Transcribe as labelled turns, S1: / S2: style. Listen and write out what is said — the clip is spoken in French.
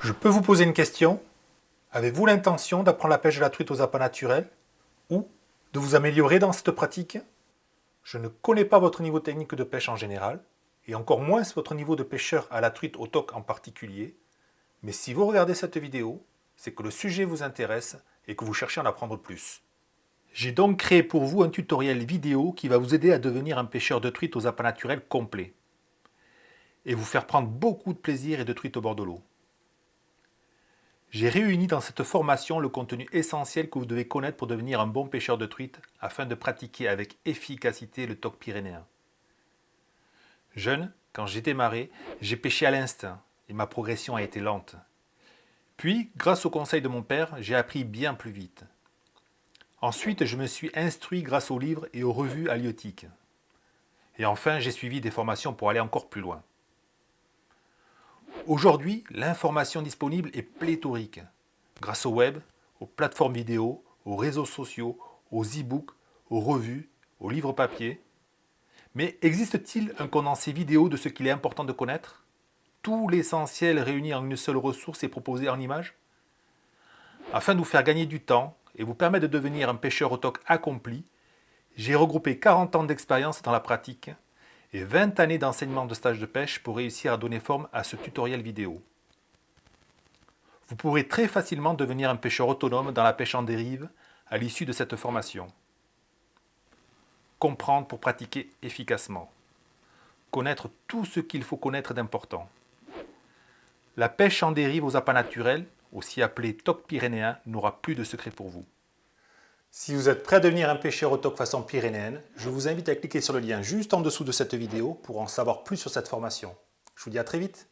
S1: Je peux vous poser une question Avez-vous l'intention d'apprendre la pêche de la truite aux appâts naturels ou de vous améliorer dans cette pratique? Je ne connais pas votre niveau technique de pêche en général et encore moins votre niveau de pêcheur à la truite au toc en particulier, mais si vous regardez cette vidéo, c'est que le sujet vous intéresse et que vous cherchez à en apprendre plus. J'ai donc créé pour vous un tutoriel vidéo qui va vous aider à devenir un pêcheur de truite aux appâts naturels complet et vous faire prendre beaucoup de plaisir et de truite au bord de l'eau. J'ai réuni dans cette formation le contenu essentiel que vous devez connaître pour devenir un bon pêcheur de truite afin de pratiquer avec efficacité le toc pyrénéen. Jeune, quand j'ai démarré, j'ai pêché à l'instinct et ma progression a été lente. Puis, grâce au conseil de mon père, j'ai appris bien plus vite. Ensuite, je me suis instruit grâce aux livres et aux revues halieutiques. Et enfin, j'ai suivi des formations pour aller encore plus loin. Aujourd'hui, l'information disponible est pléthorique, grâce au web, aux plateformes vidéo, aux réseaux sociaux, aux e-books, aux revues, aux livres papier. Mais existe-t-il un condensé vidéo de ce qu'il est important de connaître? Tout l'essentiel réuni en une seule ressource et proposé en images? Afin de vous faire gagner du temps et vous permettre de devenir un pêcheur au toc accompli, j'ai regroupé 40 ans d'expérience dans la pratique et 20 années d'enseignement de stage de pêche pour réussir à donner forme à ce tutoriel vidéo. Vous pourrez très facilement devenir un pêcheur autonome dans la pêche en dérive à l'issue de cette formation. Comprendre pour pratiquer efficacement. Connaître tout ce qu'il faut connaître d'important. La pêche en dérive aux appâts naturels, aussi appelée toc pyrénéen, n'aura plus de secret pour vous. Si vous êtes prêt à devenir un pêcheur au façon pyrénéenne, je vous invite à cliquer sur le lien juste en dessous de cette vidéo pour en savoir plus sur cette formation. Je vous dis à très vite